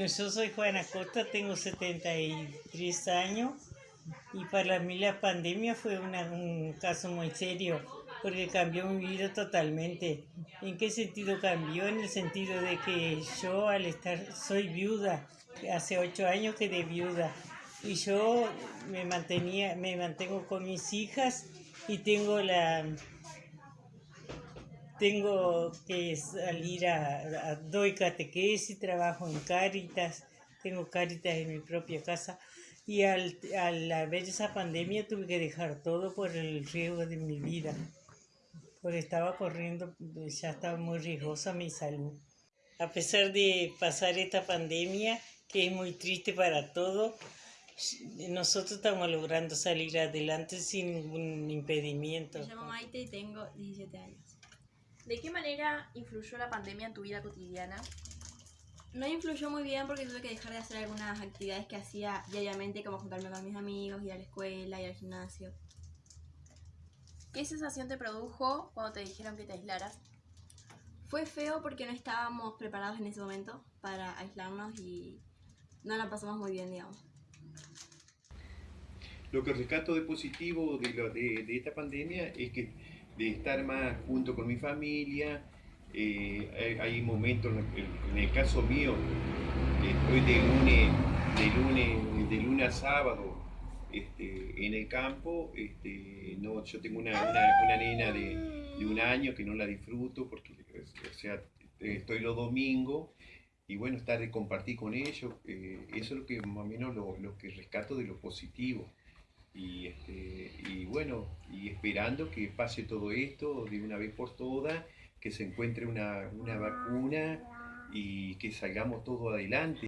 Yo soy Juana Costa, tengo 73 años y para mí la pandemia fue un caso muy serio porque cambió mi vida totalmente. ¿En qué sentido cambió? En el sentido de que yo al estar, soy viuda, hace ocho años quedé viuda y yo me mantenía, me mantengo con mis hijas y tengo la tengo que salir a, a- doy catequesis, trabajo en Cáritas, tengo Cáritas en mi propia casa y al, al haber esa pandemia tuve que dejar todo por el riesgo de mi vida, porque estaba corriendo, ya estaba muy riesgosa mi salud. A pesar de pasar esta pandemia, que es muy triste para todos, nosotros estamos logrando salir adelante sin ningún impedimento. Me llamo Maite y tengo 17 años. ¿De qué manera influyó la pandemia en tu vida cotidiana? No influyó muy bien porque tuve que dejar de hacer algunas actividades que hacía diariamente, como juntarme con mis amigos, ir a la escuela, ir al gimnasio. ¿Qué sensación te produjo cuando te dijeron que te aislaras? Fue feo porque no estábamos preparados en ese momento para aislarnos y no la pasamos muy bien, digamos. Lo que rescato de positivo de, lo- de, de esta pandemia es que de estar más junto con mi familia, eh, hay, momentos, en, el caso mío, estoy de lunes, de lunes, de lunes a sábado este, en el campo, este, no, yo tengo una, una, una nena de, de un año que no la disfruto porque o sea, estoy los domingos y bueno, estar de compartir con ellos, eh, eso es lo que más o menos lo, lo que rescato de lo positivo. Y, este, y bueno, y esperando que pase todo esto de una vez por todas, que se encuentre una, una vacuna y que salgamos todos adelante.